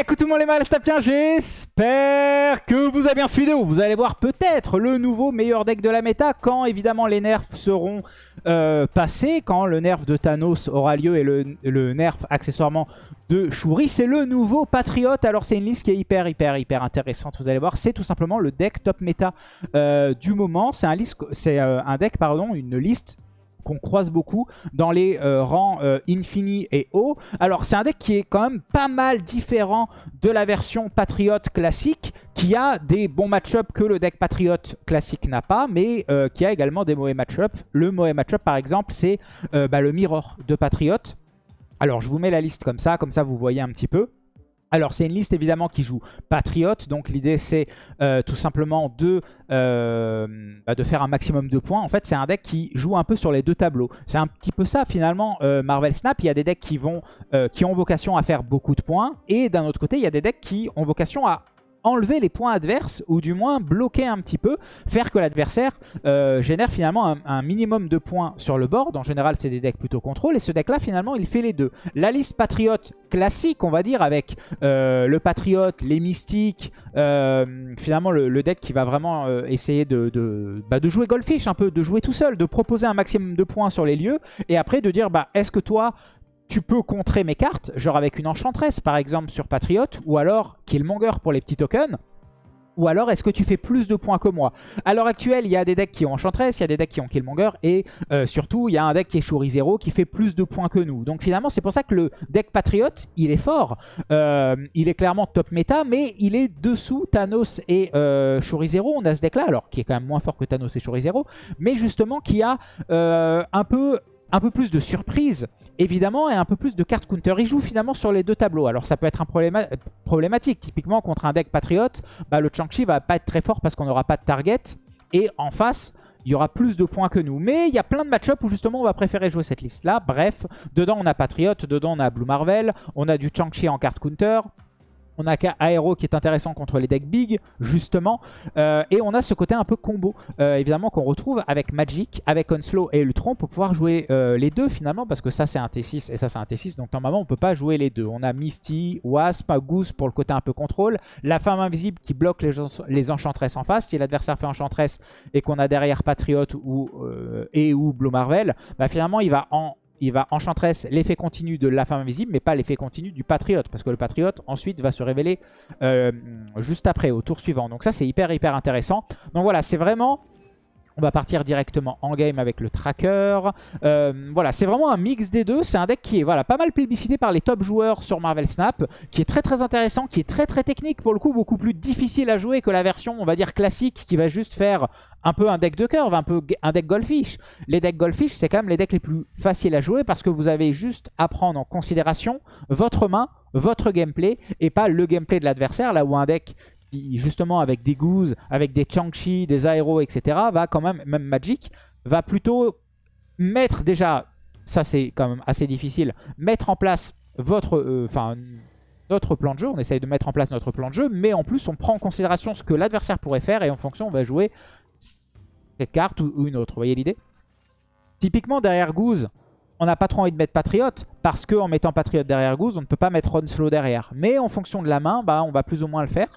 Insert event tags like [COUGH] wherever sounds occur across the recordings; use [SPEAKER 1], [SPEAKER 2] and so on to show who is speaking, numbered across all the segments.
[SPEAKER 1] Écoute tout le monde les mal, j'espère que vous avez bien suivi vidéo. Vous allez voir peut-être le nouveau meilleur deck de la méta quand évidemment les nerfs seront euh, passés, quand le nerf de Thanos aura lieu et le, nerf accessoirement de Shuri. C'est le nouveau Patriote. Alors c'est une liste qui est hyper hyper hyper intéressante, vous allez voir. C'est tout simplement le deck top méta euh, du moment. C'est un, euh, un deck, pardon, une liste qu'on croise beaucoup dans les euh, rangs euh, Infini et haut. Alors c'est un deck qui est quand même pas mal différent de la version Patriote classique, qui a des bons match-up que le deck Patriote classique n'a pas, mais euh, qui a également des mauvais match-up. Le mauvais match-up par exemple c'est bah, le Mirror de Patriote. Alors je vous mets la liste comme ça, comme ça vous voyez un petit peu. Alors c'est une liste évidemment qui joue Patriote, donc l'idée c'est euh, tout simplement de, euh, bah, de faire un maximum de points. En fait c'est un deck qui joue un peu sur les deux tableaux. C'est un petit peu ça finalement euh, Marvel Snap. Il y a des decks qui ont vocation à faire beaucoup de points et d'un autre côté il y a des decks qui ont vocation à enlever les points adverses ou du moins bloquer un petit peu, faire que l'adversaire euh, génère finalement un, minimum de points sur le board. En général, c'est des decks plutôt contrôle et ce deck-là, finalement, il fait les deux. La liste patriote classique, on va dire, avec euh, le patriote, les mystiques, euh, finalement le, deck qui va vraiment essayer de, bah, de, jouer Goldfish un peu, de jouer tout seul, de proposer un maximum de points sur les lieux et après de dire, bah, est-ce que toi, tu peux contrer mes cartes, genre avec une enchantresse par exemple sur Patriote, ou alors Killmonger pour les petits tokens, ou alors est-ce que tu fais plus de points que moi? À l'heure actuelle, il y a des decks qui ont Enchantress, il y a des decks qui ont Killmonger, et euh, surtout, il y a un deck qui est Shuri Zero qui fait plus de points que nous. Donc finalement, c'est pour ça que le deck Patriote, il est fort. Euh, il est clairement top méta, mais il est dessous Thanos et euh, Shuri Zero. On a ce deck-là, alors qui est quand même moins fort que Thanos et Shuri Zero, mais justement qui a un peu un peu plus de surprise, évidemment, et un peu plus de cartes counter. Il joue finalement sur les deux tableaux. Alors ça peut être un problématique. Typiquement, contre un deck patriote, bah, le Chang-Chi va pas être très fort parce qu'on n'aura pas de target. Et en face, il y aura plus de points que nous. Mais il y a plein de match où justement on va préférer jouer cette liste-là. Bref, dedans on a Patriote, dedans on a Blue Marvel, on a du Chang-Chi en carte counter. On a Aero qui est intéressant contre les decks big, justement. Euh, et on a ce côté un peu combo, euh, évidemment, qu'on retrouve avec Magic, avec Onslow et Ultron pour pouvoir jouer euh, les deux, finalement, parce que ça, c'est un T6 et ça, c'est un T6. Donc, normalement, on peut pas jouer les deux. On a Misty, Wasp, Goose pour le côté un peu contrôle. La femme invisible qui bloque les, les Enchantresses en face. Si l'adversaire fait Enchantress et qu'on a derrière Patriot ou, et ou Blue Marvel, bah, finalement, il va en il va Enchantress l'effet continu de la femme invisible, mais pas l'effet continu du Patriote. Parce que le Patriote, ensuite, va se révéler euh, juste après, au tour suivant. Donc ça, c'est hyper, hyper intéressant. Donc voilà, c'est vraiment on va partir directement en game avec le tracker. Euh, voilà, c'est vraiment un mix des deux. C'est un deck qui est voilà, pas mal plébiscité par les top joueurs sur Marvel Snap, qui est très très intéressant, qui est très très technique, pour le coup beaucoup plus difficile à jouer que la version, on va dire, classique, qui va juste faire un peu un deck de curve, un peu un deck Goldfish. Les decks Goldfish, c'est quand même les decks les plus faciles à jouer parce que vous avez juste à prendre en considération votre main, votre gameplay, et pas le gameplay de l'adversaire, là où un deck justement avec des Goose, avec des Chang-Chi, des Aéros, etc., va quand même, même Magic, va plutôt mettre déjà, ça c'est quand même assez difficile, mettre en place votre, euh, enfin notre plan de jeu, on essaye de mettre en place notre plan de jeu, mais en plus on prend en considération ce que l'adversaire pourrait faire et en fonction on va jouer cette carte ou, une autre, vous voyez l'idée? Typiquement derrière Goose, on n'a pas trop envie de mettre Patriote parce qu'en mettant Patriote derrière Goose, on ne peut pas mettre Onslow derrière. Mais en fonction de la main, bah, on va plus ou moins le faire.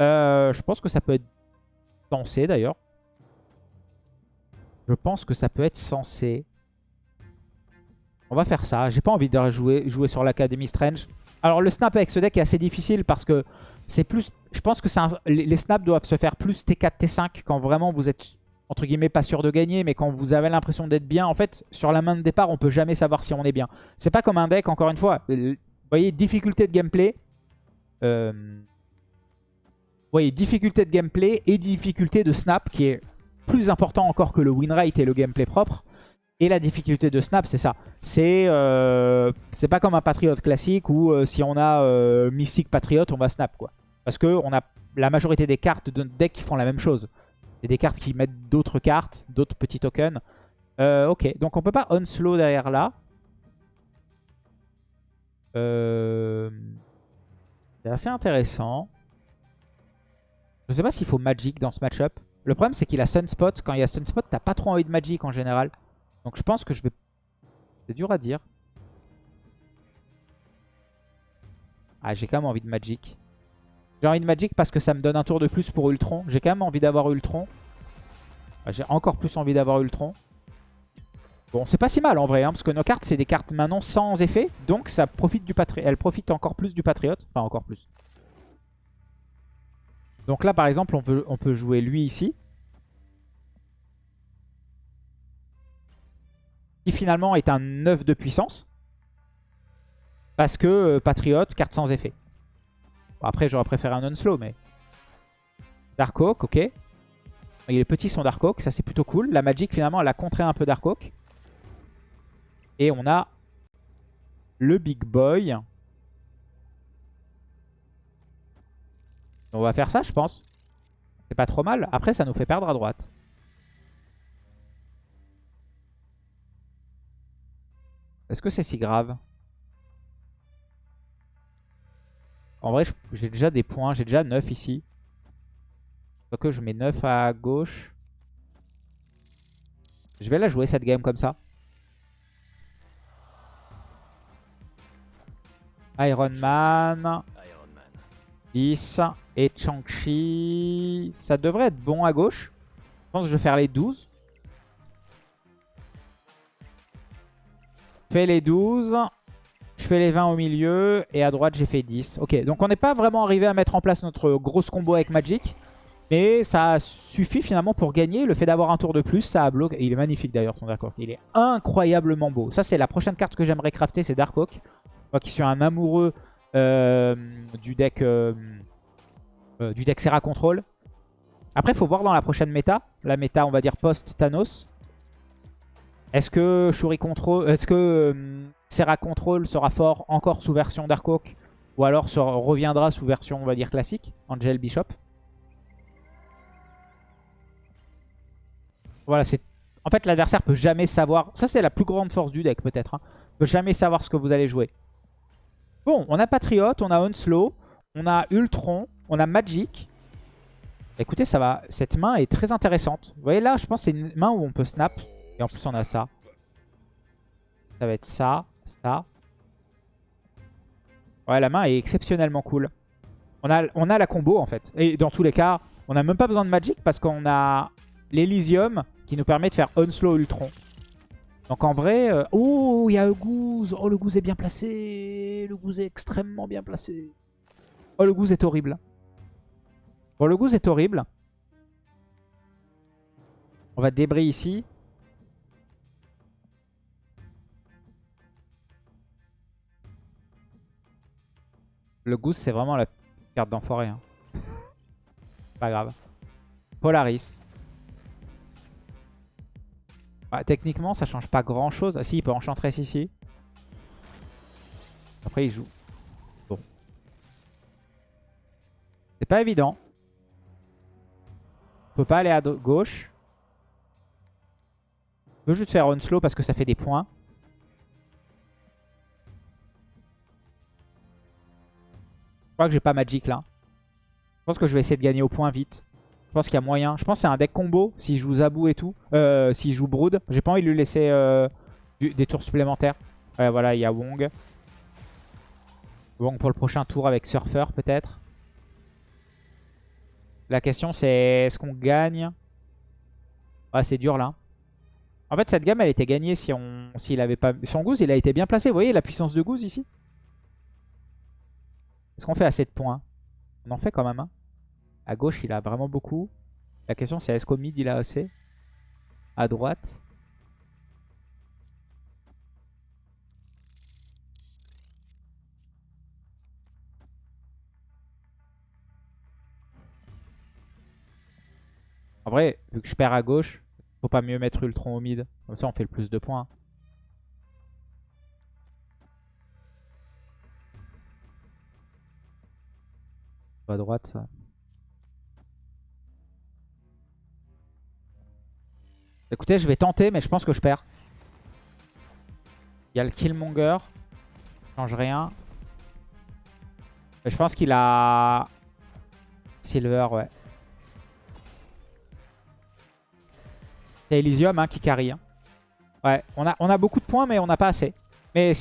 [SPEAKER 1] Euh, je pense que ça peut être censé d'ailleurs. Je pense que ça peut être censé. On va faire ça. J'ai pas envie de jouer, jouer sur l'Academy Strange. Alors le snap avec ce deck est assez difficile parce que c'est plus... Je pense que les snaps doivent se faire plus T4, T5 quand vraiment vous êtes entre guillemets pas sûr de gagner, mais quand vous avez l'impression d'être bien, en fait, sur la main de départ, on peut jamais savoir si on est bien. C'est pas comme un deck, encore une fois. Vous voyez, difficulté de gameplay. Euh, vous voyez, difficulté de gameplay et difficulté de snap qui est plus important encore que le win rate et le gameplay propre. Et la difficulté de snap, c'est ça. C'est euh, pas comme un Patriot classique où euh, si on a euh, Mystic Patriot, on va snap. quoi. Parce que on a la majorité des cartes de deck qui font la même chose. C'est des cartes qui mettent d'autres cartes, d'autres petits tokens. ok, donc on peut pas on-slow derrière là. C'est assez intéressant. Je sais pas s'il faut Magic dans ce match-up. Le problème, c'est qu'il a Sunspot. Quand il y a Sunspot, t'as pas trop envie de Magic en général. Donc je pense que je vais... C'est dur à dire. Ah, j'ai quand même envie de Magic. J'ai envie de Magic parce que ça me donne un tour de plus pour Ultron. J'ai quand même envie d'avoir Ultron. Ah, j'ai encore plus envie d'avoir Ultron. Bon, c'est pas si mal en vrai, hein, parce que nos cartes, c'est des cartes maintenant sans effet. Donc, ça profite du patri elle profite encore plus du Patriote. Enfin, encore plus. Donc là, par exemple, on peut, jouer lui ici. Qui finalement est un 9 de puissance. Parce que euh, Patriote, carte sans effet. après, j'aurais préféré un non-slow, mais... Dark Oak, ok. Les petits sont Dark Oak, ça c'est plutôt cool. La Magic, finalement, elle a contré un peu Dark Oak. Et on a le Big Boy. On va faire ça, je pense. C'est pas trop mal. Après, ça nous fait perdre à droite. Est-ce que c'est si grave? En vrai, j'ai déjà des points. J'ai déjà 9 ici. que je mets 9 à gauche. Je vais la jouer cette game comme ça. Iron Man. 10. Et Chang-Chi. Ça devrait être bon à gauche. Je pense que je vais faire les 12. Je fais les 12. Je fais les 20 au milieu. Et à droite, j'ai fait 10. Ok, donc on n'est pas vraiment arrivé à mettre en place notre grosse combo avec Magic. Mais ça suffit finalement pour gagner. Le fait d'avoir un tour de plus, ça bloque. Il est magnifique d'ailleurs son Dark Oak. Il est incroyablement beau. Ça, c'est la prochaine carte que j'aimerais crafter, c'est Dark Oak. Moi qui suis un amoureux euh, du deck euh, euh, du deck Serra Control. Après, faut voir dans la prochaine méta. La méta, on va dire post-Thanos. Est-ce que Shuri Control, est-ce que Serra Control sera fort encore sous version Dark Oak ou alors reviendra sous version, on va dire, classique, Angel Bishop? Voilà, c'est... En fait, l'adversaire peut jamais savoir... Ça, c'est la plus grande force du deck, peut-être. Hein. peut jamais savoir ce que vous allez jouer. Bon, on a Patriot, on a Onslow, on a Ultron, on a Magic. Écoutez, ça va. Cette main est très intéressante. Vous voyez là, je pense que c'est une main où on peut snap. Et en plus, on a ça. Ça va être ça, ça. Ouais, la main est exceptionnellement cool. On a, la combo, en fait. Et dans tous les cas, on n'a même pas besoin de Magic parce qu'on a l'Elysium qui nous permet de faire Onslow Ultron. Donc en vrai... Euh, oh, il y a le Oh, le Goose est bien placé Le Goose est extrêmement bien placé. Oh, le Goose est horrible. Bon, le Goose est horrible. On va débris ici. Le Goose, c'est vraiment la carte d'enfoiré. Hein. [LAUGHS] Pas grave. Polaris. Bah, techniquement, ça change pas grand chose. Ah si, il peut enchantress ici. Après, il joue. Bon. C'est pas évident. Peut pas aller à gauche. On peut juste faire Onslow parce que ça fait des points. Je crois que j'ai pas Magic là. Je pense que je vais essayer de gagner au point vite. Je pense qu'il y a moyen. Je pense que c'est un deck combo s'il joue Zabou et tout. Euh, s'il joue Brood. J'ai pas envie de lui laisser euh, des tours supplémentaires. Ouais, voilà, il y a Wong. Wong pour le prochain tour avec Surfer peut-être. La question c'est est-ce qu'on gagne Ah c'est dur là. En fait cette gamme elle était gagnée si on s'il avait pas. Son Goose il a été bien placé. Vous voyez la puissance de Goose ici? Est-ce qu'on fait assez de points? On en fait quand même. Hein à gauche, il a vraiment beaucoup. La question, c'est est-ce qu'au mid, il a assez? À droite En vrai, vu que je perds à gauche, faut pas mieux mettre Ultron au mid. Comme ça, on fait le plus de points. À droite, ça. Écoutez, je vais tenter, mais je pense que je perds. Il y a le Killmonger. Change rien. je pense qu'il a... Silver, ouais. C'est Elysium hein, qui carry. Hein. Ouais, on a, beaucoup de points, mais on n'a pas assez. Mais...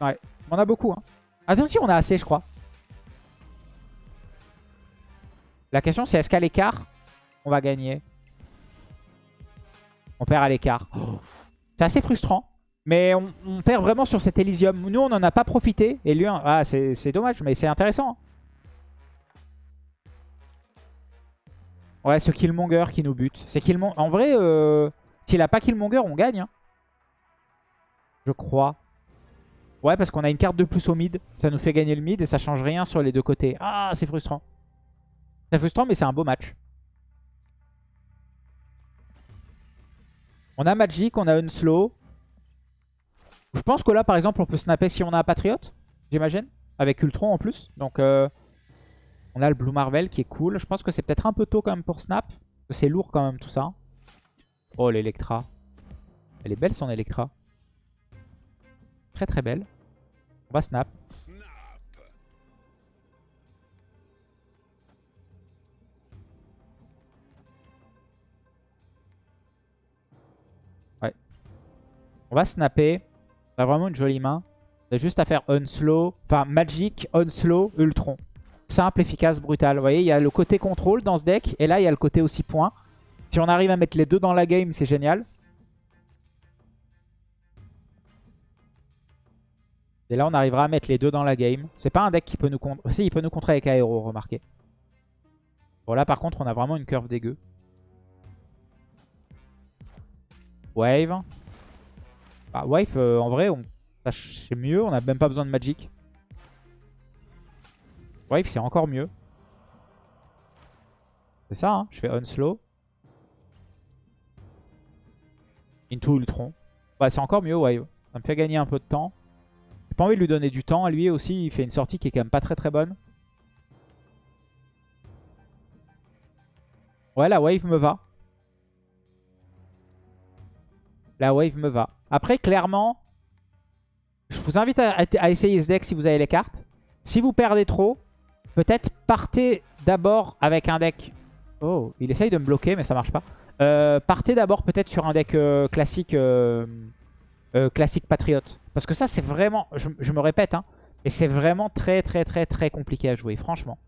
[SPEAKER 1] Ouais, on a beaucoup. Hein. Attention, on a assez, je crois. La question, c'est est-ce qu'à l'écart, on va gagner? On perd à l'écart. C'est assez frustrant. Mais on, perd vraiment sur cet Elysium. Nous, on n'en a pas profité. Et lui, ah, c'est dommage, mais c'est intéressant. Ouais, ce Killmonger qui nous bute. C'est Killmonger. En vrai, euh, s'il a pas Killmonger, on gagne. Hein. Je crois. Ouais, parce qu'on a une carte de plus au mid. Ça nous fait gagner le mid et ça change rien sur les deux côtés. Ah, c'est frustrant. C'est frustrant, mais c'est un beau match. On a Magic, on a Unslow. Je pense que là, par exemple, on peut snapper si on a un Patriote, j'imagine. Avec Ultron en plus. Donc, euh, on a le Blue Marvel qui est cool. Je pense que c'est peut-être un peu tôt quand même pour snap. C'est lourd quand même tout ça. Oh, l'Electra. Elle est belle son Electra. Très très belle. On va snap. Ouais. On va snapper. On a vraiment une jolie main. C'est juste à faire Unslow. Enfin, Magic, Unslow, Ultron. Simple, efficace, brutal. Vous voyez, il y a le côté contrôle dans ce deck. Et là, il y a le côté aussi point. Si on arrive à mettre les deux dans la game, c'est génial. Et là, on arrivera à mettre les deux dans la game. C'est pas un deck qui peut nous contrer. Si, il peut nous contrer avec Aero, remarquez. Bon, là, par contre, on a vraiment une curve dégueu. Wave. Bah, Wave, euh, en vrai, c'est mieux. On n'a même pas besoin de Magic. Wave, c'est encore mieux. C'est ça, hein. je fais Unslow. Into Ultron. Bah, c'est encore mieux, Wave. Ça me fait gagner un peu de temps. J'ai pas envie de lui donner du temps. Lui aussi, il fait une sortie qui est quand même pas très très bonne. Ouais, la Wave me va. La Wave me va. Après, clairement, je vous invite à, essayer ce deck si vous avez les cartes. Si vous perdez trop, peut-être partez d'abord avec un deck... Oh, il essaye de me bloquer, mais ça marche pas. Euh, partez d'abord peut-être sur un deck euh, classique euh, classique Patriote. Parce que ça, c'est vraiment... Je, me répète, hein, et c'est vraiment très très très très compliqué à jouer, franchement.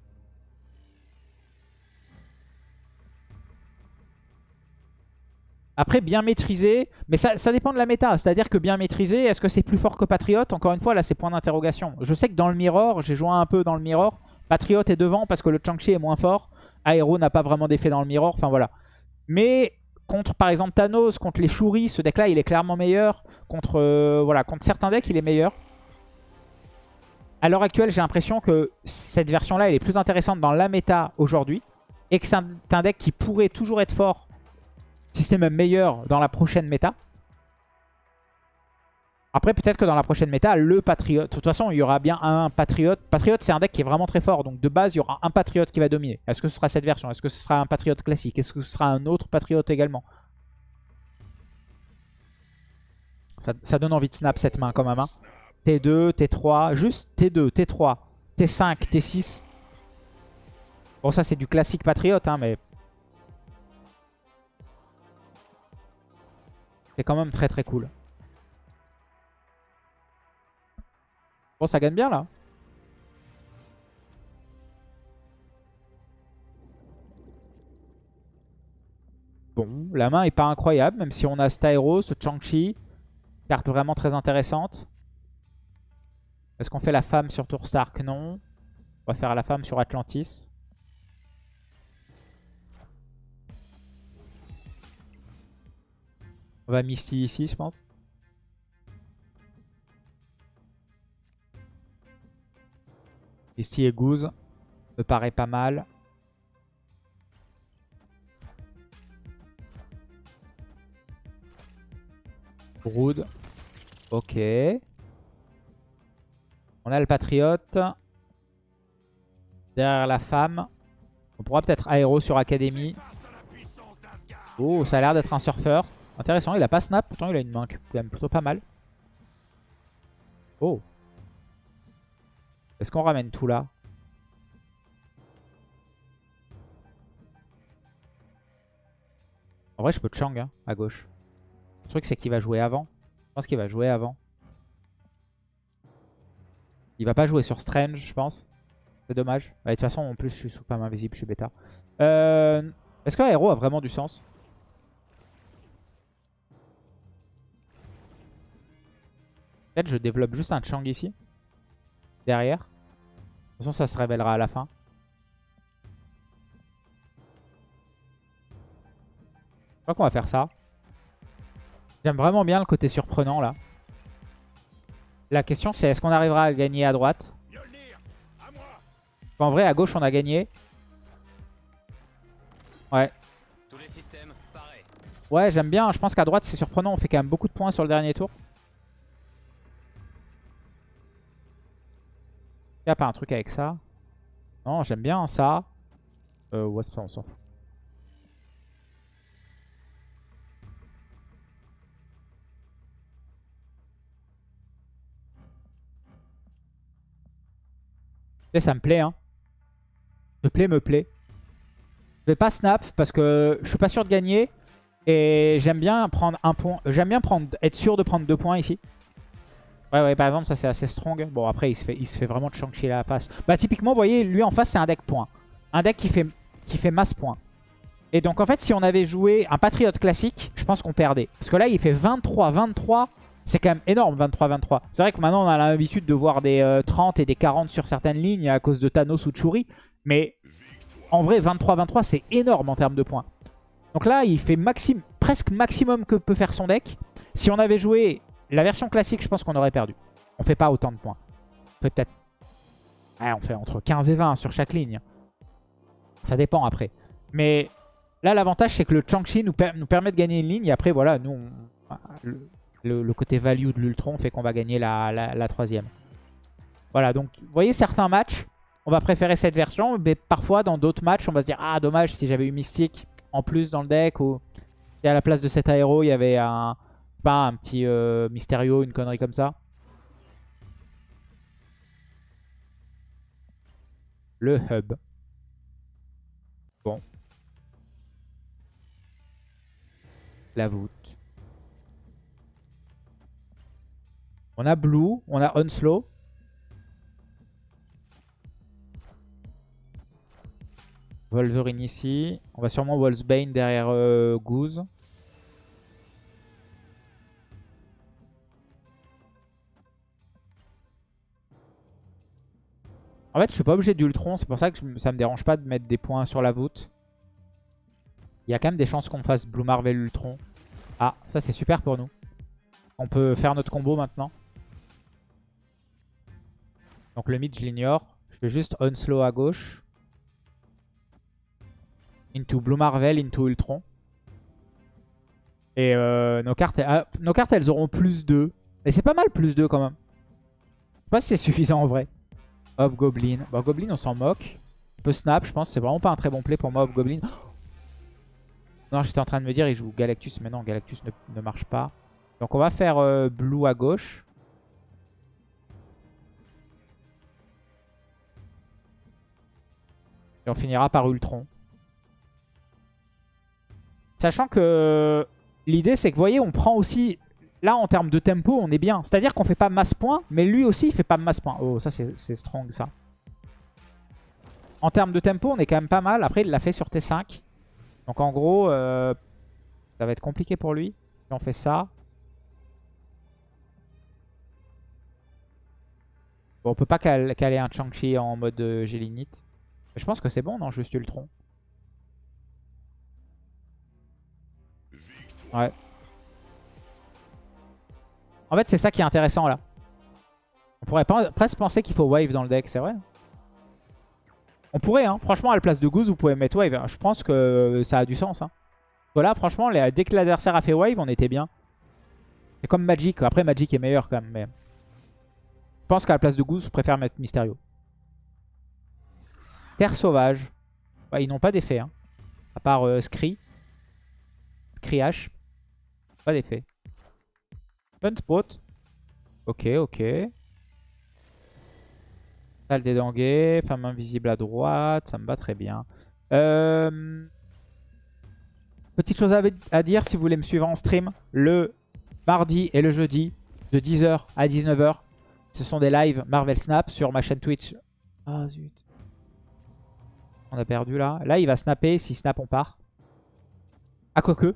[SPEAKER 1] Après, bien maîtrisé, mais ça, dépend de la méta. C'est-à-dire que bien maîtrisé, est-ce que c'est plus fort que Patriote? Encore une fois, là, c'est point d'interrogation. Je sais que dans le Mirror, j'ai joué un peu dans le Mirror. Patriote est devant parce que le Chang-Chi est moins fort. Aero n'a pas vraiment d'effet dans le Mirror. Enfin, voilà. Mais contre, par exemple, Thanos, contre les Shuri, ce deck-là, il est clairement meilleur. Contre, euh, voilà, contre certains decks, il est meilleur. À l'heure actuelle, j'ai l'impression que cette version-là, elle est plus intéressante dans la méta aujourd'hui. Et que c'est un deck qui pourrait toujours être fort si c'est même meilleur dans la prochaine méta. Après, peut-être que dans la prochaine méta, le Patriote... De toute façon, il y aura bien un Patriote. Patriote, c'est un deck qui est vraiment très fort. Donc, de base, il y aura un Patriote qui va dominer. Est-ce que ce sera cette version? Est-ce que ce sera un Patriote classique? Est-ce que ce sera un autre Patriote également? Ça, donne envie de snap cette main quand même. Hein. T2, T3, juste T2, T3, T5, T6. Bon, ça, c'est du classique Patriote, hein, mais C'est quand même très très cool. Bon, ça gagne bien là. Bon, la main est pas incroyable, même si on a Styro, ce Chang-Chi. Carte vraiment très intéressante. Est-ce qu'on fait la femme sur Tour Stark Non. On va faire la femme sur Atlantis. On va Misty ici, je pense. Misty et Goose me paraît pas mal. Brood. Ok. On a le Patriote. Derrière la femme. On pourra peut-être aéro sur Academy. Oh, ça a l'air d'être un surfeur. Intéressant, il a pas snap, pourtant il a une main quand même plutôt pas mal. Oh. Est-ce qu'on ramène tout là? En vrai, je peux Chang hein, à gauche. Le truc, c'est qu'il va jouer avant. Je pense qu'il va jouer avant. Il va pas jouer sur Strange, je pense. C'est dommage. de toute façon, en plus, je suis sous femme invisible, je suis bêta. Euh, Est-ce qu'un héros a vraiment du sens? Peut-être je développe juste un Chang ici. Derrière. De toute façon, ça se révélera à la fin. Je crois qu'on va faire ça. J'aime vraiment bien le côté surprenant là. La question c'est est-ce qu'on arrivera à gagner à droite? En vrai à gauche on a gagné. Ouais. Ouais j'aime bien, je pense qu'à droite c'est surprenant, on fait quand même beaucoup de points sur le dernier tour. Il a pas un truc avec ça Non j'aime bien ça. Euh ouais on s'en fout. ça me plaît. Hein. Me plaît, me plaît. Je vais pas snap parce que je suis pas sûr de gagner. Et j'aime bien prendre un point. J'aime bien prendre, être sûr de prendre deux points ici. Ouais, ouais, par exemple, ça c'est assez strong. Bon, après, il se fait, il se fait vraiment à la face. Bah, typiquement, vous voyez, lui en face, c'est un deck point. Un deck qui fait, qui fait masse point. Et donc, en fait, si on avait joué un Patriote classique, je pense qu'on perdait. Parce que là, il fait 23, 23. C'est quand même énorme 23-23. C'est vrai que maintenant on a l'habitude de voir des 30 euh, et des 40 sur certaines lignes à cause de Thanos ou Churi. Mais en vrai 23-23 c'est énorme en termes de points. Donc là il fait maxim presque maximum que peut faire son deck. Si on avait joué la version classique je pense qu'on aurait perdu. On fait pas autant de points. On fait peut-être... on fait entre 15 et 20 sur chaque ligne. Ça dépend après. Mais là l'avantage c'est que le Changchi nous, nous permet de gagner une ligne. Et après voilà nous... Le, côté value de l'Ultron fait qu'on va gagner la, troisième. Voilà, donc vous voyez certains matchs, on va préférer cette version, mais parfois dans d'autres matchs, on va se dire « Ah, dommage, si j'avais eu Mystique en plus dans le deck, ou à la place de cet aéro, il y avait un, pas un petit euh, Mysterio, une connerie comme ça. » Le hub. Bon. La voûte. On a Blue, on a Onslow. Wolverine ici. On va sûrement Wolfsbane derrière euh, Goose. En fait, je suis pas obligé d'Ultron. C'est pour ça que ça me dérange pas de mettre des points sur la voûte. Il y a quand même des chances qu'on fasse Blue Marvel Ultron. Ah, ça c'est super pour nous. On peut faire notre combo maintenant. Donc le mid, je l'ignore. Je fais juste Unslow à gauche. Into Blue Marvel, into Ultron. Et euh, nos, cartes, ah, nos cartes, elles auront plus 2. Et c'est pas mal plus 2 quand même. Je sais pas si c'est suffisant en vrai. Hop Goblin. Bon, Goblin, on s'en moque. Un peu snap, je pense. C'est vraiment pas un très bon play pour moi, Hop Goblin. [GASPS] non, j'étais en train de me dire, il joue Galactus. Mais non, Galactus ne, marche pas. Donc on va faire euh, Blue à gauche. Et on finira par Ultron. Sachant que l'idée, c'est que, vous voyez, on prend aussi... Là, en termes de tempo, on est bien. C'est-à-dire qu'on fait pas masse point, mais lui aussi, il fait pas masse point. Oh, ça, c'est strong, ça. En termes de tempo, on est quand même pas mal. Après, il l'a fait sur T5. Donc, en gros, euh, ça va être compliqué pour lui. Si on fait ça. Bon, on peut pas caler un Chang-Chi en mode euh, Gélinite. Je pense que c'est bon, non, juste Ultron. Ouais. En fait, c'est ça qui est intéressant là. On pourrait presque penser qu'il faut Wave dans le deck, c'est vrai. On pourrait, hein. Franchement, à la place de Goose, vous pouvez mettre Wave. Je pense que ça a du sens. Hein. Voilà, franchement, dès que l'adversaire a fait Wave, on était bien. C'est comme Magic. Après, Magic est meilleur quand même. Mais... Je pense qu'à la place de Goose, je préfère mettre Mysterio. Terre sauvage. ils n'ont pas d'effet. Hein. À part euh, Scree. H. Pas d'effet. Spot. Ok, ok. Salle des dengues. Femme invisible à droite. Ça me va très bien. Euh, petite chose à dire si vous voulez me suivre en stream. Le mardi et le jeudi de 10h à 19h. Ce sont des lives Marvel Snap sur ma chaîne Twitch. Ah zut. On a perdu là. Là, il va snapper. Si snap, on part. Ah, quoique.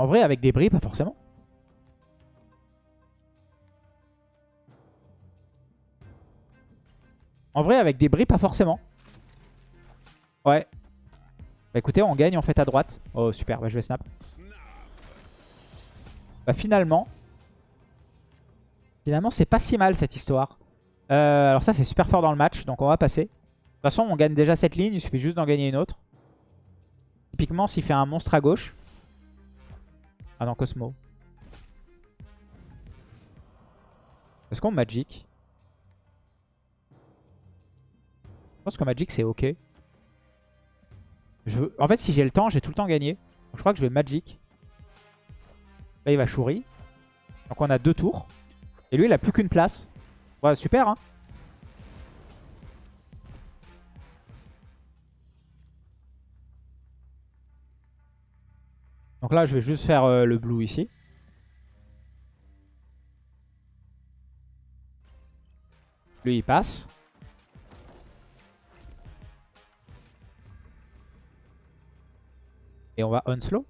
[SPEAKER 1] En vrai, avec des bris, pas forcément. En vrai, avec des bris, pas forcément. Ouais. Bah écoutez, on gagne en fait à droite. Oh super, bah je vais snap. Bah finalement, finalement c'est pas si mal cette histoire. Euh, alors ça c'est super fort dans le match, donc on va passer. De toute façon on gagne déjà cette ligne, il suffit juste d'en gagner une autre. Typiquement s'il fait un monstre à gauche. Ah non, Cosmo. Est-ce qu'on Magic? Je pense que Magic c'est ok. En fait, si j'ai le temps, j'ai tout le temps gagné. je crois que je vais Magic. Là, il va Shuri. Donc on a deux tours. Et lui, il a plus qu'une place. Ouais, super, hein Donc là, je vais juste faire euh, le blue ici. Lui, il passe. Et on va unslow.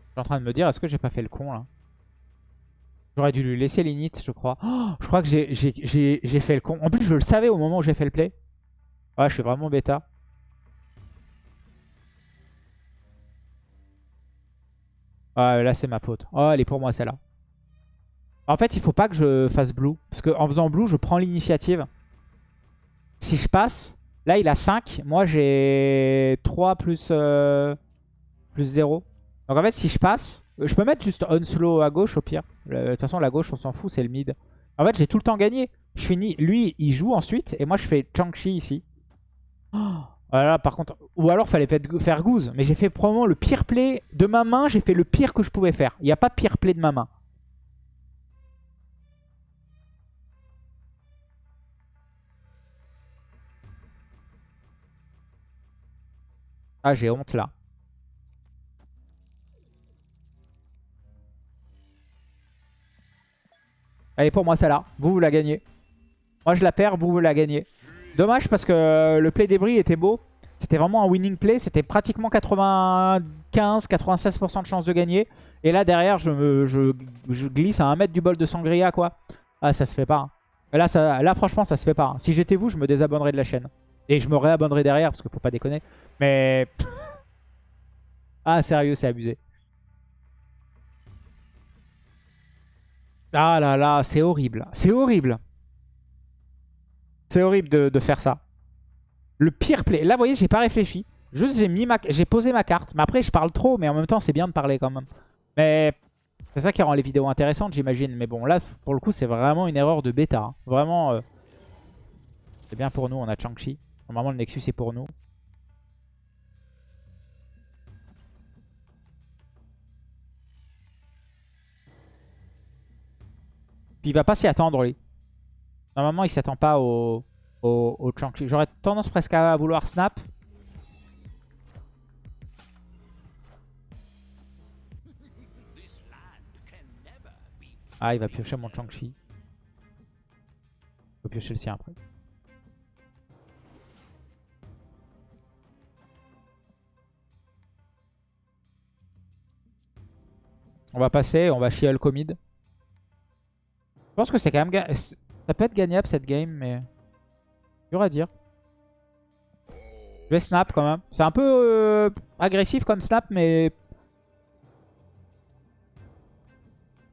[SPEAKER 1] Je suis en train de me dire, est-ce que j'ai pas fait le con là? J'aurais dû lui laisser l'init, je crois. Oh, je crois que j'ai fait le con. En plus, je le savais au moment où j'ai fait le play. Ouais, je suis vraiment bêta. Ouais, là, c'est ma faute. Oh, elle est pour moi, celle-là. En fait, il faut pas que je fasse blue. Parce qu'en faisant blue, je prends l'initiative. Si je passe, là il a 5. Moi j'ai 3 plus, euh, plus 0. Donc en fait si je passe, je peux mettre juste on slow à gauche au pire. De toute façon la gauche on s'en fout, c'est le mid. En fait j'ai tout le temps gagné. Je finis, lui il joue ensuite et moi je fais Chang-Chi ici. voilà par contre, ou alors fallait faire Goose. Mais j'ai fait probablement le pire play de ma main, j'ai fait le pire que je pouvais faire. Il n'y a pas pire play de ma main. Ah, j'ai honte là. Allez, pour moi, celle-là. Vous, vous la gagnez. Moi, je la perds, vous, vous la gagnez. Dommage parce que le play débris était beau. C'était vraiment un winning play. C'était pratiquement 95-96% de chance de gagner. Et là, derrière, je, glisse à un mètre du bol de sangria, quoi. Ah, ça se fait pas. Hein. Là, ça, là, franchement, ça se fait pas. Hein. Si j'étais vous, je me désabonnerais de la chaîne. Et je me réabonnerai derrière, parce qu'il faut pas déconner. Mais... ah, sérieux, c'est abusé. Ah là là, c'est horrible. C'est horrible. C'est horrible de, faire ça. Le pire play. Là, vous voyez, j'ai pas réfléchi. Juste, j'ai mis ma... j'ai posé ma carte. Mais après, je parle trop, mais en même temps, c'est bien de parler quand même. Mais c'est ça qui rend les vidéos intéressantes, j'imagine. Mais bon, là, pour le coup, c'est vraiment une erreur de bêta. Hein. Vraiment, euh, c'est bien pour nous, on a Chang-Chi. Normalement, le Nexus est pour nous. Il va pas s'y attendre, lui. Normalement, il s'attend pas au, au, au J'aurais tendance presque à vouloir snap. Ah, il va piocher mon Chang-Chi. Il va piocher le sien après. On va passer, on va chier Alcomid. Je pense que c'est quand même... Ça peut être gagnable cette game, mais... Dur à dire. Je vais snap quand même. C'est un peu euh, agressif comme snap, mais...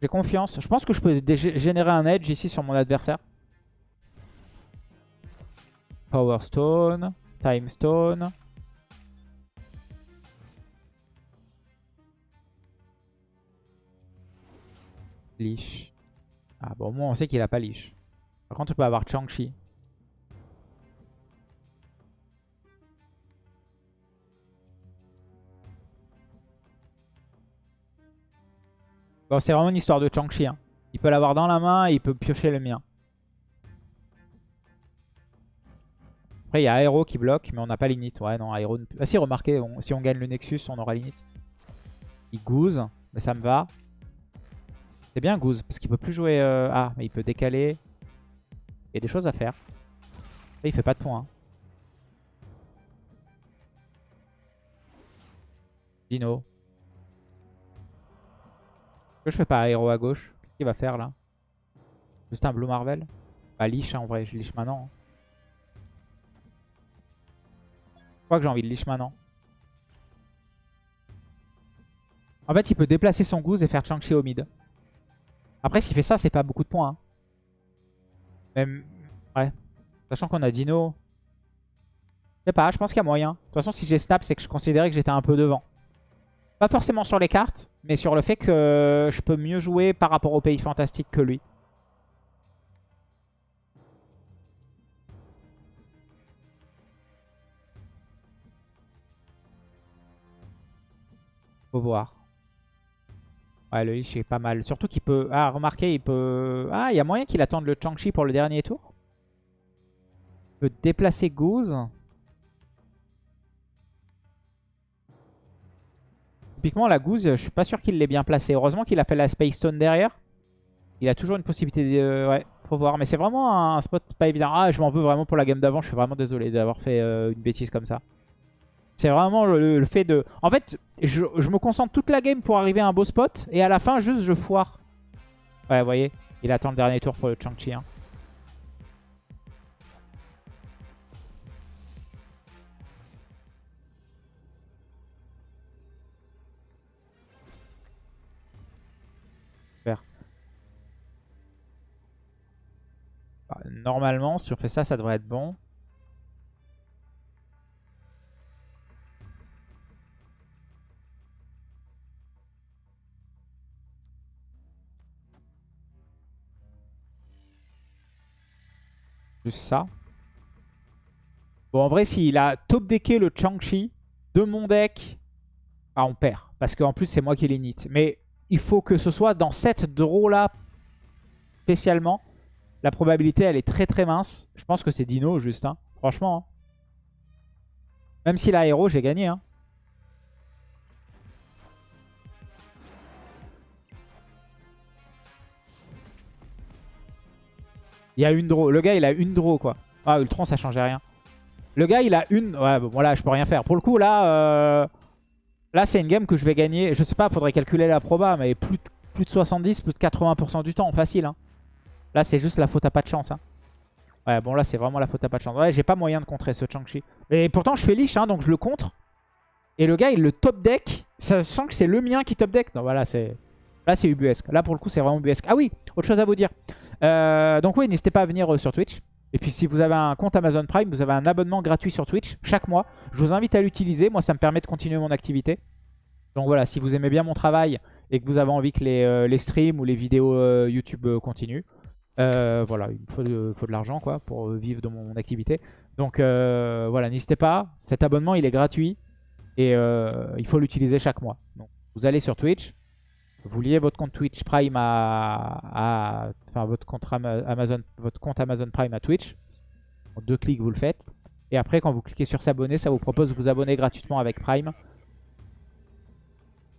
[SPEAKER 1] J'ai confiance. Je pense que je peux générer un edge ici sur mon adversaire. Power Stone. Time Stone. Leash. Ah bon, moi on sait qu'il a pas Leash. Par contre, on peut avoir Chang-Chi. Bon, c'est vraiment une histoire de Chang-Chi. Hein. Il peut l'avoir dans la main et il peut piocher le mien. Après, il y a Aero qui bloque, mais on n'a pas l'init. Ouais, non. Ah si, remarquez, si on gagne le Nexus, on aura l'init. Il gouze, mais ça me va. C'est bien Goose, parce qu'il peut plus jouer... Euh, ah, mais il peut décaler. Il y a des choses à faire. Et il fait pas de points. Hein. Dino. Pourquoi je fais pas aéro à gauche Qu'est-ce qu'il va faire là? Juste un Blue Marvel? Bah liche hein, en vrai, je liche maintenant. Hein. Je crois que j'ai envie de liche maintenant. En fait, il peut déplacer son Goose et faire Chang-Chi au mid. Après, s'il fait ça, c'est pas beaucoup de points. Hein. Même, ouais. Sachant qu'on a Dino. Je sais pas, je pense qu'il y a moyen. De toute façon, si j'ai snap, c'est que je considérais que j'étais un peu devant. Pas forcément sur les cartes, mais sur le fait que je peux mieux jouer par rapport au pays fantastique que lui. Faut voir. Ouais, le Lich est pas mal. Surtout qu'il peut... Ah, remarquez, il peut... Ah, il y a moyen qu'il attende le Chang-Chi pour le dernier tour. Il peut déplacer Goose. Typiquement, la Goose, je suis pas sûr qu'il l'ait bien placé. Heureusement qu'il a fait la Space Stone derrière. Il a toujours une possibilité de... Ouais, faut voir. Mais c'est vraiment un spot pas évident. Ah, je m'en veux vraiment pour la game d'avant. Je suis vraiment désolé d'avoir fait euh, une bêtise comme ça. C'est vraiment le, fait de... En fait, je, me concentre toute la game pour arriver à un beau spot. Et à la fin, juste, je foire. Ouais, vous voyez, il attend le dernier tour pour le Chang-Chi. Hein. Bah, normalement, si on fait ça, ça devrait être bon. Ça. Bon, en vrai, s'il a top decké le Chang-Chi de mon deck, ah, on perd. Parce qu'en plus, c'est moi qui l'init. Mais il faut que ce soit dans cette draw-là, spécialement. La probabilité, elle est très très mince. Je pense que c'est Dino, juste. Hein. Franchement. Hein. Même s'il a héros, j'ai gagné. Hein. Il y a une draw. Le gars, il a une draw, quoi. Ah, Ultron, ça changeait rien. Le gars, il a une... Ouais, bon, voilà, je peux rien faire. Pour le coup, là... Euh, là, c'est une game que je vais gagner. Je sais pas, faudrait calculer la proba, mais plus de, plus de 70, plus de 80% du temps, facile. Hein. Là, c'est juste la faute à pas de chance. Hein. Ouais, bon, là, c'est vraiment la faute à pas de chance. Ouais, j'ai pas moyen de contrer ce Chang-Chi. Et pourtant, je fais liche, hein, donc je le contre. Et le gars, il le top deck. Ça sent que c'est le mien qui top deck. Non, voilà, c'est... Là, c'est ubuesque. Là, pour le coup, c'est vraiment ubuesque. Ah oui, autre chose à vous dire. Euh, donc oui, n'hésitez pas à venir euh, sur Twitch. Et puis si vous avez un compte Amazon Prime, vous avez un abonnement gratuit sur Twitch chaque mois. Je vous invite à l'utiliser. Moi, ça me permet de continuer mon activité. Donc voilà, si vous aimez bien mon travail et que vous avez envie que les, euh, streams ou les vidéos YouTube continuent, voilà, il me faut de, l'argent quoi pour vivre de mon activité. Donc voilà, n'hésitez pas. Cet abonnement, il est gratuit et il faut l'utiliser chaque mois. Vous allez sur Twitch, vous liez votre compte Twitch Prime à, enfin votre compte Amazon, Prime à Twitch. Deux clics, vous le faites. Et après, quand vous cliquez sur s'abonner, ça vous propose de vous abonner gratuitement avec Prime.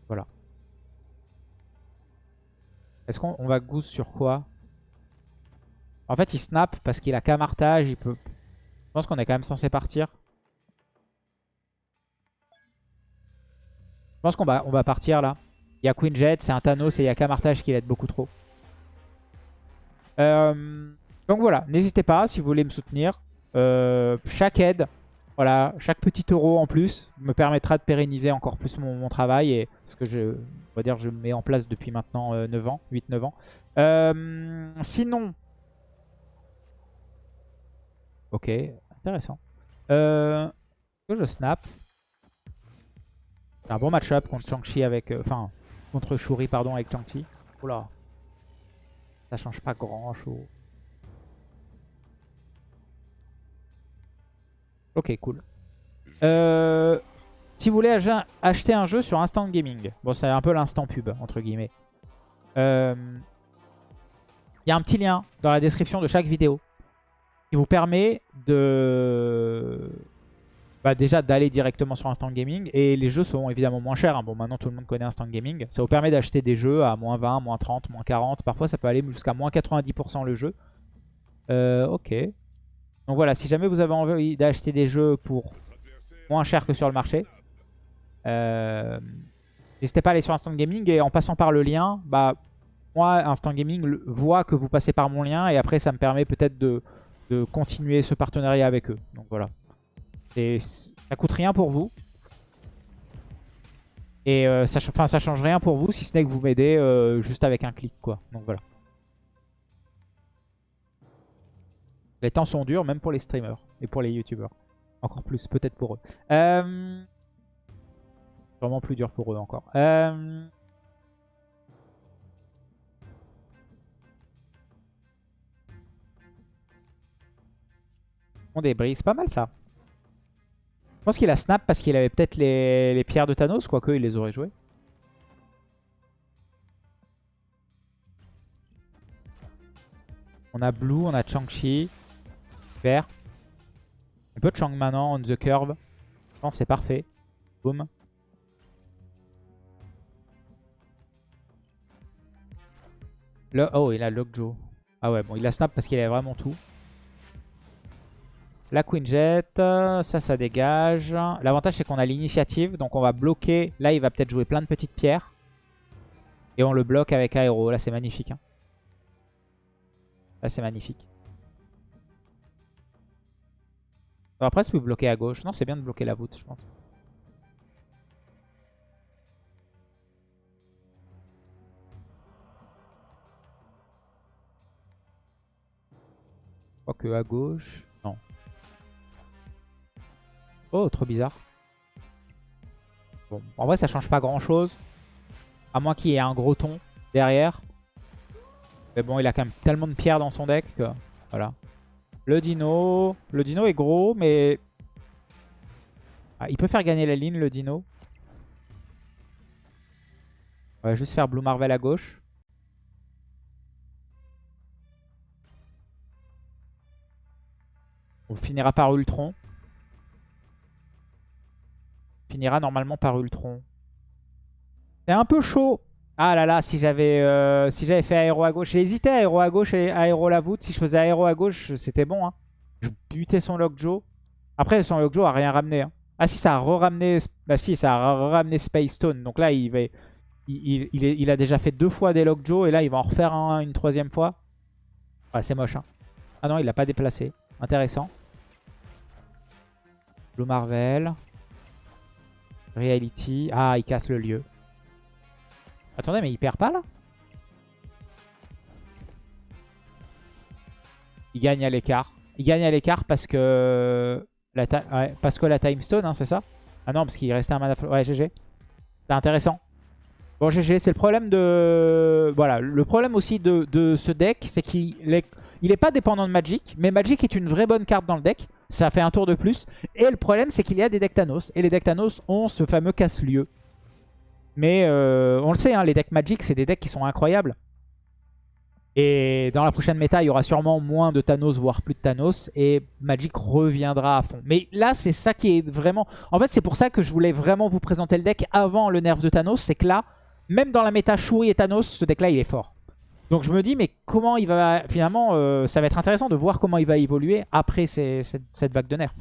[SPEAKER 1] Voilà. Est-ce qu'on va goose sur quoi? En fait, il snap parce qu'il a camartage. Il peut... Je pense qu'on est quand même censé partir. Je pense qu'on on va partir là. Il y a Queen Jet, c'est un Thanos et il y a Camartage qui l'aide beaucoup trop. Euh, donc voilà, n'hésitez pas si vous voulez me soutenir. Euh, chaque aide, voilà, chaque petit euro en plus me permettra de pérenniser encore plus mon, travail. Et ce que je, on va dire, je mets en place depuis maintenant 9 euh, ans, 8-9 ans. sinon... Ok, intéressant. Euh, je snap. un bon match-up contre Shang-Chi avec... Enfin, Contre Shuri, pardon, avec Chang-Chi. Oula. Ça change pas grand chose. Ok, cool. Euh, si vous voulez acheter un jeu sur Instant Gaming, bon, c'est un peu l'instant pub, entre guillemets. Il euh, y a un petit lien dans la description de chaque vidéo qui vous permet de bah, déjà d'aller directement sur Instant Gaming. Et les jeux sont évidemment moins chers. hein. Bon, maintenant tout le monde connaît Instant Gaming. Ça vous permet d'acheter des jeux à moins 20, moins 30, moins 40. Parfois ça peut aller jusqu'à moins 90% le jeu. Euh, ok. Donc voilà, si jamais vous avez envie d'acheter des jeux pour moins cher que sur le marché, euh, n'hésitez pas à aller sur Instant Gaming. Et en passant par le lien, bah moi, Instant Gaming voit que vous passez par mon lien. Et après, ça me permet peut-être de, de continuer ce partenariat avec eux. Donc voilà. Ça coûte rien pour vous. Et euh, ça, ça change rien pour vous si ce n'est que vous m'aidez euh, juste avec un clic quoi. Donc voilà. Les temps sont durs même pour les streamers et pour les youtubeurs. Encore plus peut-être pour eux. Euh... Vraiment plus dur pour eux encore. Euh... On débris, c'est pas mal ça. Je pense qu'il a snap parce qu'il avait peut-être les, les pierres de Thanos, quoique il les aurait jouées. On a Blue, on a Chang-Chi. Super. On peut Chang maintenant, on the curve. Je pense que c'est parfait. Boom. Le... Oh, il a Lockjaw. Ah ouais, bon, il a snap parce qu'il avait vraiment tout. La Queen Jet, ça, ça dégage. L'avantage, c'est qu'on a l'initiative, donc on va bloquer. Là, il va peut-être jouer plein de petites pierres. Et on le bloque avec Aéro. Là, c'est magnifique. hein. Là, c'est magnifique. Après, je peux bloquer à gauche. Non, c'est bien de bloquer la voûte, je pense. Quoique à gauche. Oh, trop bizarre. Bon, en vrai, ça change pas grand chose. À moins qu'il y ait un gros ton derrière. Mais bon, il a quand même tellement de pierres dans son deck que... Voilà. Le dino. Le dino est gros, mais... Ah, il peut faire gagner la ligne, le dino. On va juste faire Blue Marvel à gauche. On finira par Ultron. Finira normalement par Ultron. C'est un peu chaud. Ah là là, si j'avais euh, si j'avais fait aéro à gauche. J'ai hésité aéro à gauche et aéro la voûte. Si je faisais aéro à gauche, c'était bon. Hein. Je butais son Lockjaw. Après, son Lockjaw a rien ramené. hein. Ah si, ça a re-ramené... Bah si, ça a ramené Space Stone. Donc là, il, va... il, il, a déjà fait deux fois des Lockjaw. Et là, il va en refaire un une troisième fois. Ah, c'est moche. Hein. Ah non, il l'a pas déplacé. Intéressant. Blue Marvel. Reality. Ah, il casse le lieu. Attendez, mais il perd pas là? Il gagne à l'écart. Il gagne à l'écart parce que la, parce que la Time Stone, hein, c'est ça? Ah non, parce qu'il restait un mana... Ouais, GG. C'est intéressant. Bon, GG, c'est le problème de... Voilà, le problème aussi de, de ce deck, c'est qu'il est... Il est pas dépendant de Magic, mais Magic est une vraie bonne carte dans le deck. Ça fait un tour de plus. Et le problème, c'est qu'il y a des decks Thanos. Et les decks Thanos ont ce fameux casse-lieu. Mais euh, on le sait, hein, les decks Magic, c'est des decks qui sont incroyables. Et dans la prochaine méta, il y aura sûrement moins de Thanos, voire plus de Thanos. Et Magic reviendra à fond. Mais là, c'est ça qui est vraiment... En fait, c'est pour ça que je voulais vraiment vous présenter le deck avant le nerf de Thanos. C'est que là, même dans la méta Shuri et Thanos, ce deck-là, il est fort. Donc je me dis, mais comment il va... Finalement, euh, ça va être intéressant de voir comment il va évoluer après cette vague de nerfs.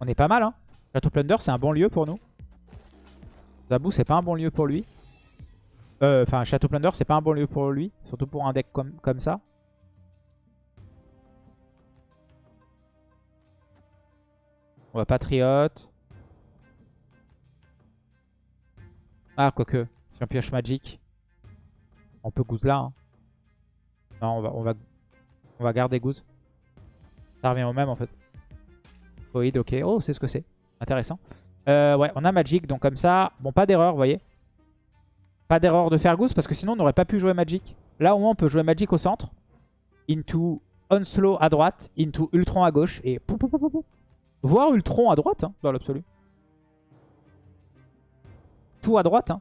[SPEAKER 1] On est pas mal, hein. Château Plunder, c'est un bon lieu pour nous. Zabou, c'est pas un bon lieu pour lui. Euh, Enfin, Château Plunder, c'est pas un bon lieu pour lui. Surtout pour un deck comme, comme ça. On va Patriote. Ah, quoique. Si on pioche Magic, on peut Goose là. hein. Non, on va, on, va, on va garder Goose. Ça revient au même en fait. Void, ok. Oh, c'est ce que c'est. Intéressant. Euh, ouais, on a Magic, donc comme ça... Bon, pas d'erreur, vous voyez. Pas d'erreur de faire Goose, parce que sinon on n'aurait pas pu jouer Magic. Là, au moins, on peut jouer Magic au centre. Into Onslow à droite. Into Ultron à gauche. Et... Voire Ultron à droite, hein, dans l'absolu. Tout à droite. Hein.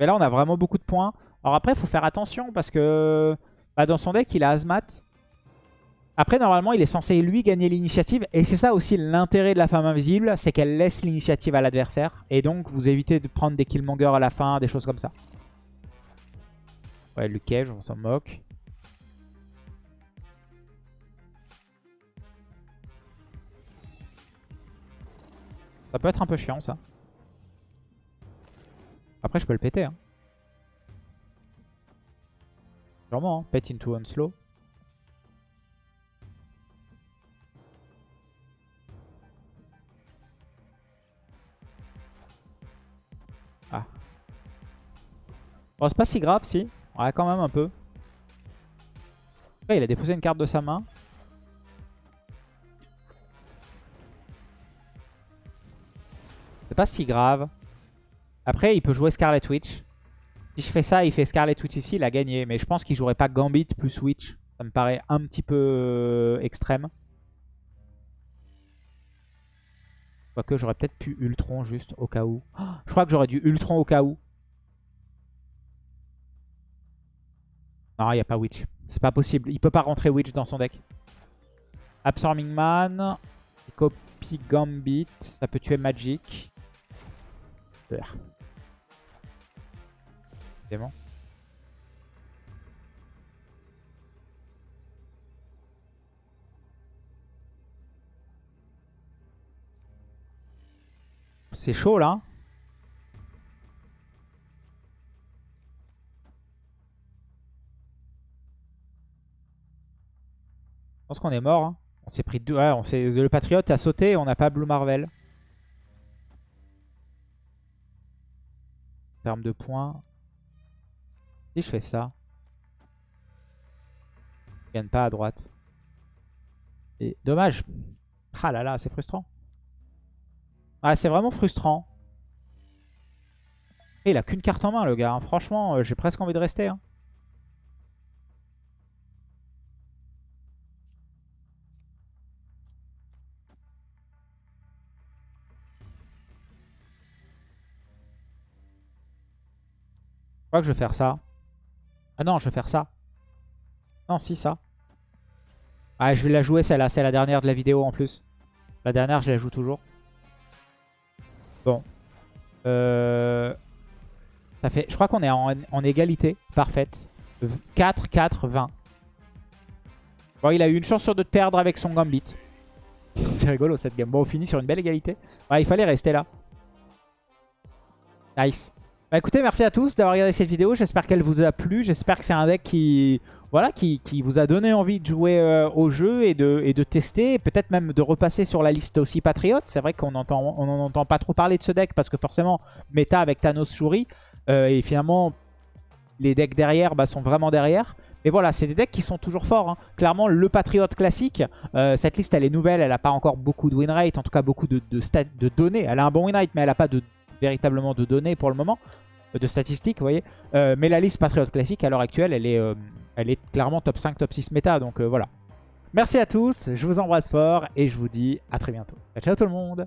[SPEAKER 1] Mais là, on a vraiment beaucoup de points. Alors après, faut faire attention parce que bah, dans son deck, il a Azmat. Après, normalement, il est censé, lui, gagner l'initiative. Et c'est ça aussi l'intérêt de la femme invisible, c'est qu'elle laisse l'initiative à l'adversaire. Et donc, vous évitez de prendre des killmongers à la fin, des choses comme ça. Ouais, Luke Cage, on s'en moque. Ça peut être un peu chiant, ça. Après, je peux le péter. Hein. Sûrement, hein. Pet into slow. Ah. Bon, c'est pas si grave, si. Ouais, quand même un peu. il a déposé une carte de sa main. Pas si grave. Après, il peut jouer Scarlet Witch. Si je fais ça, il fait Scarlet Witch ici, il a gagné. Mais je pense qu'il jouerait pas Gambit plus Witch. Ça me paraît un petit peu euh, extrême. Quoique j'aurais peut-être pu Ultron juste au cas où. je crois que j'aurais dû Ultron au cas où. Non, il n'y a pas Witch. C'est pas possible. Il peut pas rentrer Witch dans son deck. Absorbing Man. Copy Gambit. Ça peut tuer Magic. C'est chaud là. Je pense qu'on est mort. Hein. On s'est pris deux. Ouais, on le Patriote a sauté on n'a pas Blue Marvel. Termes de points. Si je fais ça. Je gagne pas à droite. Et dommage. Ah là là, c'est frustrant. Ah, c'est vraiment frustrant. Il a qu'une carte en main, le gars. Hein. Franchement, euh, j'ai presque envie de rester. Hein. Crois que je vais faire ça. Ah non, je vais faire ça. Non, si, ça. Ah, je vais la jouer celle-là. C'est la dernière de la vidéo en plus. La dernière, je la joue toujours. Bon. Euh... Ça fait... Je crois qu'on est en, égalité parfaite. 4, 4, 20. Bon, il a eu une chance sur deux de perdre avec son Gambit. [LAUGHS] C'est rigolo cette game. Bon, on finit sur une belle égalité. Ouais, il fallait rester là. Nice. Bah écoutez, merci à tous d'avoir regardé cette vidéo. J'espère qu'elle vous a plu. J'espère que c'est un deck qui, voilà, qui, vous a donné envie de jouer euh, au jeu et de, tester. Peut-être même de repasser sur la liste aussi Patriote. C'est vrai qu'on on entend pas trop parler de ce deck parce que forcément, méta avec Thanos Shuri. Euh, et finalement, les decks derrière bah, sont vraiment derrière. Mais voilà, c'est des decks qui sont toujours forts. Hein. Clairement, le Patriote classique, euh, cette liste, elle est nouvelle. Elle n'a pas encore beaucoup de win rate, en tout cas beaucoup de, données. Elle a un bon win rate, mais elle n'a pas de véritablement de données pour le moment de statistiques, vous voyez. Euh, mais la liste Patriote classique, à l'heure actuelle, elle est, euh, clairement top 5, top 6 méta. Donc euh, voilà. Merci à tous, je vous embrasse fort et je vous dis à très bientôt. Ciao tout le monde